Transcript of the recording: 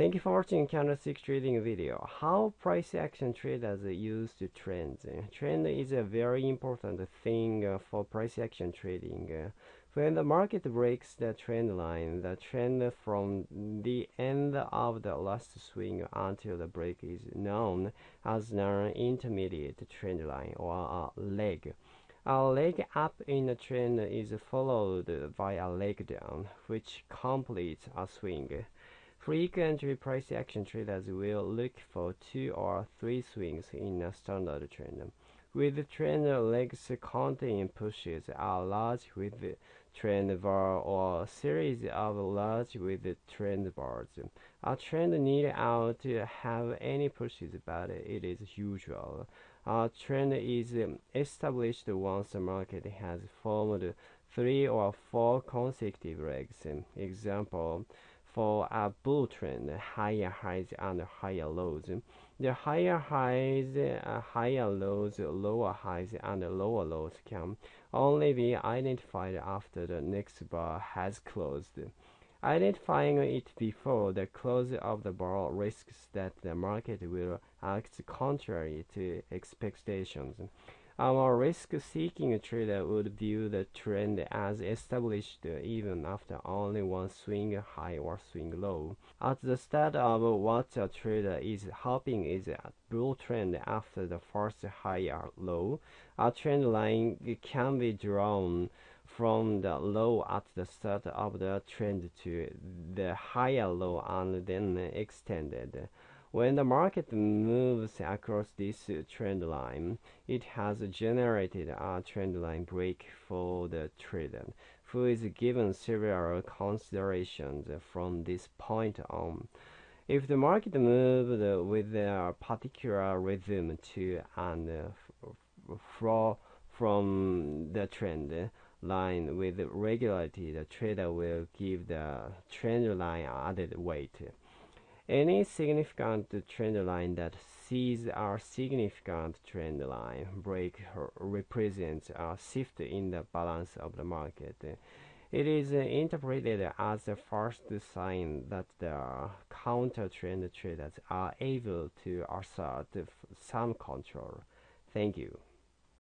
Thank you for watching candlestick trading video. How price action traders use the trends. Trend is a very important thing uh, for price action trading. When the market breaks the trend line, the trend from the end of the last swing until the break is known as an intermediate trend line or a leg. A leg up in the trend is followed by a leg down, which completes a swing. Frequently price action traders will look for two or three swings in a standard trend. With trend legs containing pushes are large with trend bar or series of large with trend bars. A trend need out to have any pushes but it is usual. A trend is established once the market has formed three or four consecutive legs. Example for a bull trend, higher highs and higher lows. The higher highs, uh, higher lows, lower highs, and lower lows can only be identified after the next bar has closed. Identifying it before the close of the bar risks that the market will act contrary to expectations. Our risk-seeking trader would view the trend as established even after only one swing high or swing low. At the start of what a trader is hoping is a bull trend after the first high or low, a trend line can be drawn from the low at the start of the trend to the higher low and then extended. When the market moves across this trend line, it has generated a trend line break for the trader, who is given several considerations from this point on. If the market moved with a particular rhythm to and fro from the trend line with regularity, the trader will give the trend line added weight. Any significant trend line that sees a significant trend line break represents a shift in the balance of the market. It is interpreted as the first sign that the counter trend traders are able to assert some control. Thank you.